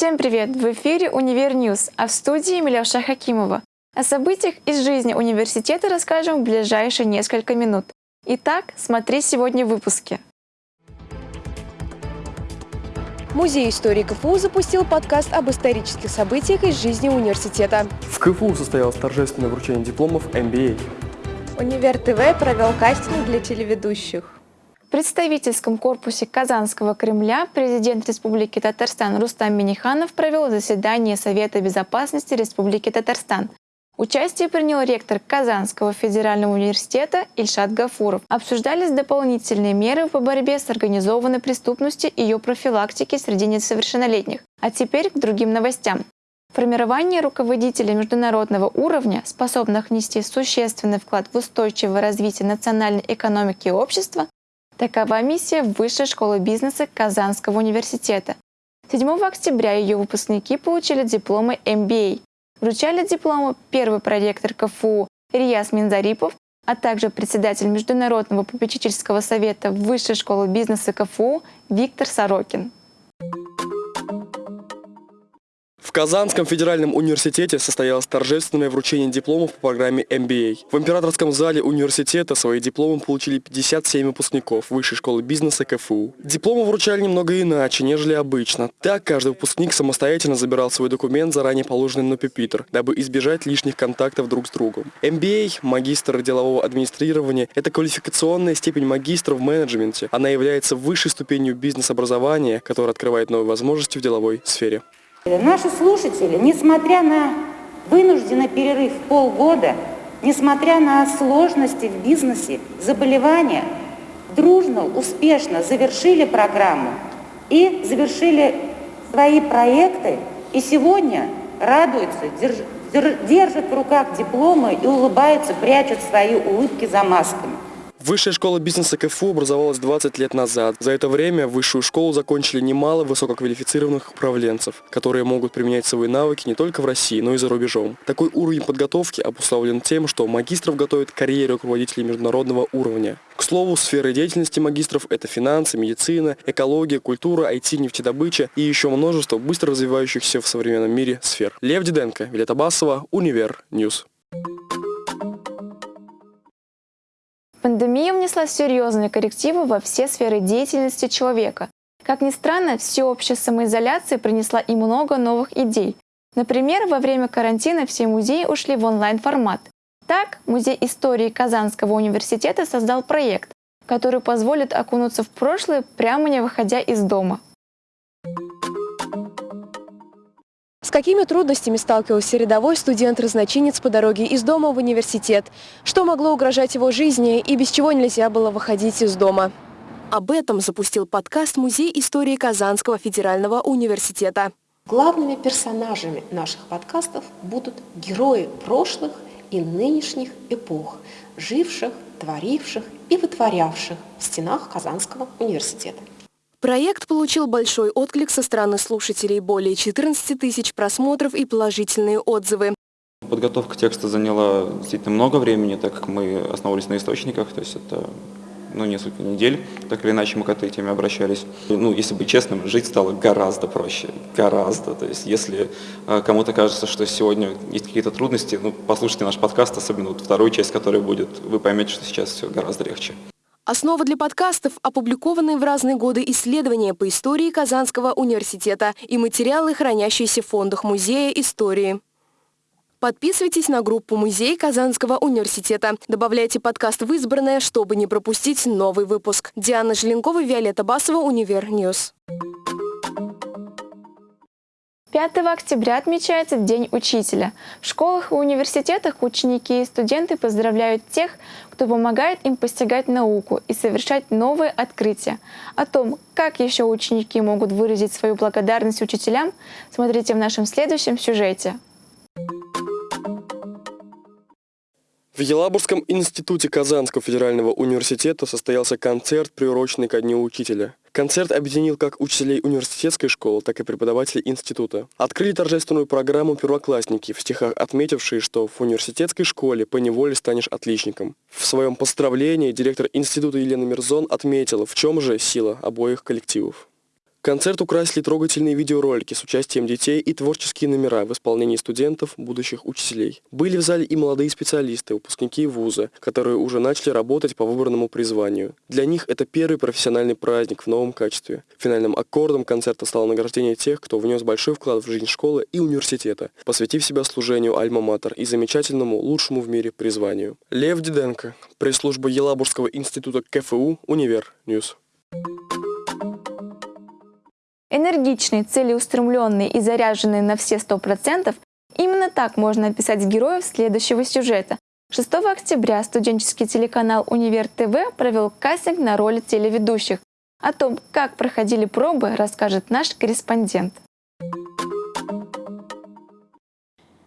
Всем привет! В эфире «Универ News», а в студии Миляуша Хакимова. О событиях из жизни университета расскажем в ближайшие несколько минут. Итак, смотри сегодня в выпуске. Музей истории КФУ запустил подкаст об исторических событиях из жизни университета. В КФУ состоялось торжественное вручение дипломов MBA. Универ ТВ провел кастинг для телеведущих. Представительском корпусе Казанского Кремля президент Республики Татарстан Рустам Миниханов провел заседание Совета безопасности Республики Татарстан. Участие принял ректор Казанского федерального университета Ильшат Гафуров. Обсуждались дополнительные меры по борьбе с организованной преступностью и ее профилактике среди несовершеннолетних. А теперь к другим новостям. Формирование руководителей международного уровня, способных внести существенный вклад в устойчивое развитие национальной экономики и общества, Такова миссия Высшей школы бизнеса Казанского университета. 7 октября ее выпускники получили дипломы MBA. Вручали дипломы первый проректор КФУ Рияс Минзарипов, а также председатель Международного попечительского совета Высшей школы бизнеса КФУ Виктор Сорокин. В Казанском федеральном университете состоялось торжественное вручение дипломов по программе MBA. В императорском зале университета свои дипломы получили 57 выпускников Высшей школы бизнеса КФУ. Дипломы вручали немного иначе, нежели обычно. Так, каждый выпускник самостоятельно забирал свой документ, заранее положенный на пюпитр, дабы избежать лишних контактов друг с другом. MBA, магистр делового администрирования, это квалификационная степень магистра в менеджменте. Она является высшей ступенью бизнес-образования, которая открывает новые возможности в деловой сфере. Наши слушатели, несмотря на вынужденный перерыв полгода, несмотря на сложности в бизнесе, заболевания, дружно, успешно завершили программу и завершили свои проекты, и сегодня радуются, держат в руках дипломы и улыбаются, прячут свои улыбки за масками. Высшая школа бизнеса КФУ образовалась 20 лет назад. За это время высшую школу закончили немало высококвалифицированных управленцев, которые могут применять свои навыки не только в России, но и за рубежом. Такой уровень подготовки обусловлен тем, что магистров готовят к карьере руководителей международного уровня. К слову, сферы деятельности магистров – это финансы, медицина, экология, культура, IT, нефтедобыча и еще множество быстро развивающихся в современном мире сфер. Лев Диденко, Виолетта Басова, Универ News. Пандемия внесла серьезные коррективы во все сферы деятельности человека. Как ни странно, всеобщая самоизоляция принесла и много новых идей. Например, во время карантина все музеи ушли в онлайн-формат. Так, Музей истории Казанского университета создал проект, который позволит окунуться в прошлое, прямо не выходя из дома. С какими трудностями сталкивался рядовой студент-разночинец по дороге из дома в университет? Что могло угрожать его жизни и без чего нельзя было выходить из дома? Об этом запустил подкаст Музей истории Казанского федерального университета. Главными персонажами наших подкастов будут герои прошлых и нынешних эпох, живших, творивших и вытворявших в стенах Казанского университета. Проект получил большой отклик со стороны слушателей, более 14 тысяч просмотров и положительные отзывы. Подготовка текста заняла действительно много времени, так как мы основывались на источниках, то есть это ну, несколько недель, так или иначе мы к этой теме обращались. Ну, если быть честным, жить стало гораздо проще, гораздо. То есть если э, кому-то кажется, что сегодня есть какие-то трудности, ну, послушайте наш подкаст, особенно вот вторую часть, которая будет, вы поймете, что сейчас все гораздо легче. Основа для подкастов – опубликованные в разные годы исследования по истории Казанского университета и материалы, хранящиеся в фондах Музея истории. Подписывайтесь на группу «Музей Казанского университета». Добавляйте подкаст в избранное, чтобы не пропустить новый выпуск. Диана Желенкова, Виолетта Басова, Универ News. 5 октября отмечается День учителя. В школах и университетах ученики и студенты поздравляют тех, кто помогает им постигать науку и совершать новые открытия. О том, как еще ученики могут выразить свою благодарность учителям, смотрите в нашем следующем сюжете. В Елабужском институте Казанского федерального университета состоялся концерт, приуроченный ко Дню учителя. Концерт объединил как учителей университетской школы, так и преподавателей института. Открыли торжественную программу первоклассники, в стихах отметившие, что в университетской школе поневоле станешь отличником. В своем поздравлении директор института Елена Мирзон отметила, в чем же сила обоих коллективов. Концерт украсили трогательные видеоролики с участием детей и творческие номера в исполнении студентов, будущих учителей. Были в зале и молодые специалисты, выпускники вуза, которые уже начали работать по выбранному призванию. Для них это первый профессиональный праздник в новом качестве. Финальным аккордом концерта стало награждение тех, кто внес большой вклад в жизнь школы и университета, посвятив себя служению Альма-Матер и замечательному, лучшему в мире призванию. Лев Диденко, пресс-служба Елабужского института КФУ, Универ News. Энергичные, целеустремленные и заряженные на все сто процентов – именно так можно описать героев следующего сюжета. 6 октября студенческий телеканал «Универ ТВ» провел кастинг на роли телеведущих. О том, как проходили пробы, расскажет наш корреспондент.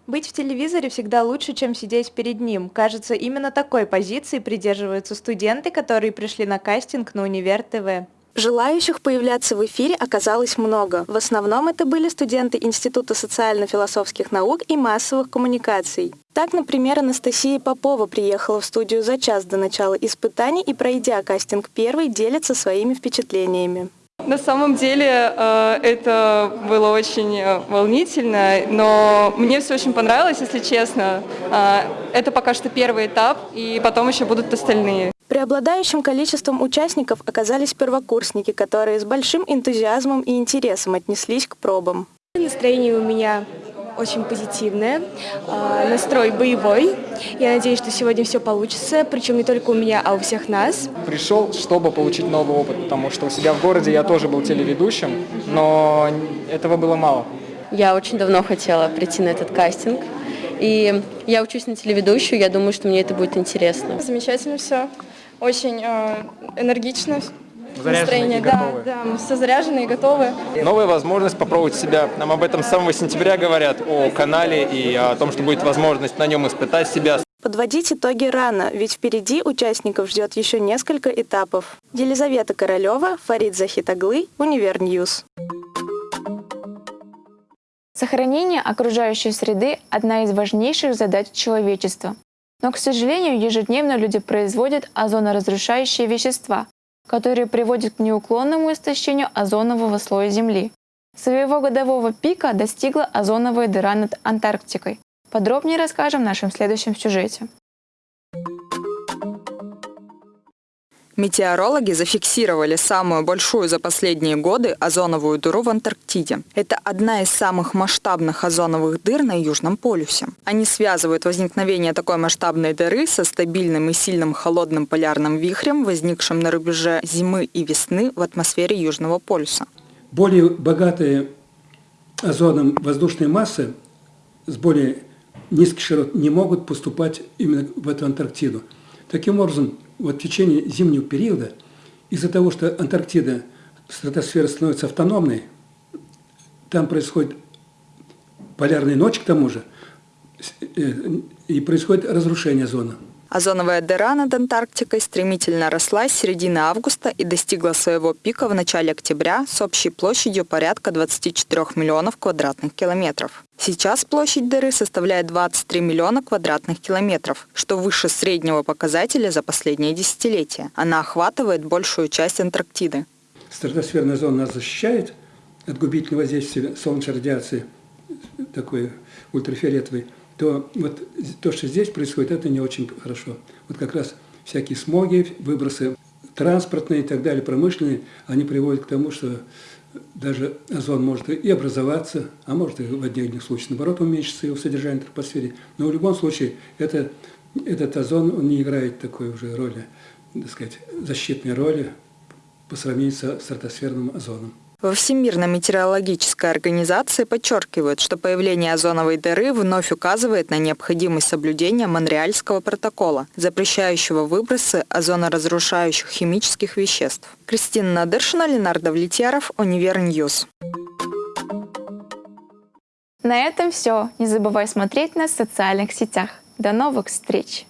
Быть в телевизоре всегда лучше, чем сидеть перед ним. Кажется, именно такой позиции придерживаются студенты, которые пришли на кастинг на Универ ТВ. Желающих появляться в эфире оказалось много. В основном это были студенты Института социально-философских наук и массовых коммуникаций. Так, например, Анастасия Попова приехала в студию за час до начала испытаний и, пройдя кастинг первый, делится своими впечатлениями. На самом деле э, это было очень э, волнительно, но мне все очень понравилось, если честно. Э, это пока что первый этап, и потом еще будут остальные. Преобладающим количеством участников оказались первокурсники, которые с большим энтузиазмом и интересом отнеслись к пробам. Настроение у меня очень позитивное, а, настрой боевой. Я надеюсь, что сегодня все получится, причем не только у меня, а у всех нас. Пришел, чтобы получить новый опыт, потому что у себя в городе я тоже был телеведущим, но этого было мало. Я очень давно хотела прийти на этот кастинг, и я учусь на телеведущую, я думаю, что мне это будет интересно. Замечательно все очень э, энергично. Настроение, да, да, мы все заряжены и готовы. Новая возможность попробовать себя. Нам об этом с самого сентября говорят, о канале и о том, что будет возможность на нем испытать себя. Подводить итоги рано, ведь впереди участников ждет еще несколько этапов. Елизавета Королева, Фарид Захидоглы, Универ News. Сохранение окружающей среды – одна из важнейших задач человечества. Но, к сожалению, ежедневно люди производят озоноразрушающие вещества, которые приводят к неуклонному истощению озонового слоя Земли. Своего годового пика достигла озоновая дыра над Антарктикой. Подробнее расскажем в нашем следующем сюжете. Метеорологи зафиксировали самую большую за последние годы озоновую дыру в Антарктиде. Это одна из самых масштабных озоновых дыр на Южном полюсе. Они связывают возникновение такой масштабной дыры со стабильным и сильным холодным полярным вихрем, возникшим на рубеже зимы и весны в атмосфере Южного полюса. Более богатые озоном воздушные массы с более низких широт не могут поступать именно в эту Антарктиду. Таким образом, вот в течение зимнего периода, из-за того, что Антарктида, стратосфера становится автономной, там происходит полярная ночь к тому же, э, и происходит разрушение зоны. Озоновая дыра над Антарктикой стремительно росла с середины августа и достигла своего пика в начале октября с общей площадью порядка 24 миллионов квадратных километров. Сейчас площадь дыры составляет 23 миллиона квадратных километров, что выше среднего показателя за последние десятилетия. Она охватывает большую часть Антарктиды. Стратосферная зона нас защищает от губительного воздействия солнечной радиации, такой ультрафиолетовой то вот то, что здесь происходит, это не очень хорошо. Вот как раз всякие смоги, выбросы транспортные и так далее, промышленные, они приводят к тому, что даже озон может и образоваться, а может и в отдельных случаях, наоборот, уменьшиться его содержание в тропосфере. Но в любом случае это, этот озон он не играет такой уже роли, так сказать, защитной роли по сравнению со стратосферным озоном. Во Всемирной метеорологической организации подчеркивают, что появление озоновой дыры вновь указывает на необходимость соблюдения Монреальского протокола, запрещающего выбросы озоноразрушающих химических веществ. Кристина Надыршина, Ленар Давлетьяров, Универ News. На этом все. Не забывай смотреть нас в социальных сетях. До новых встреч!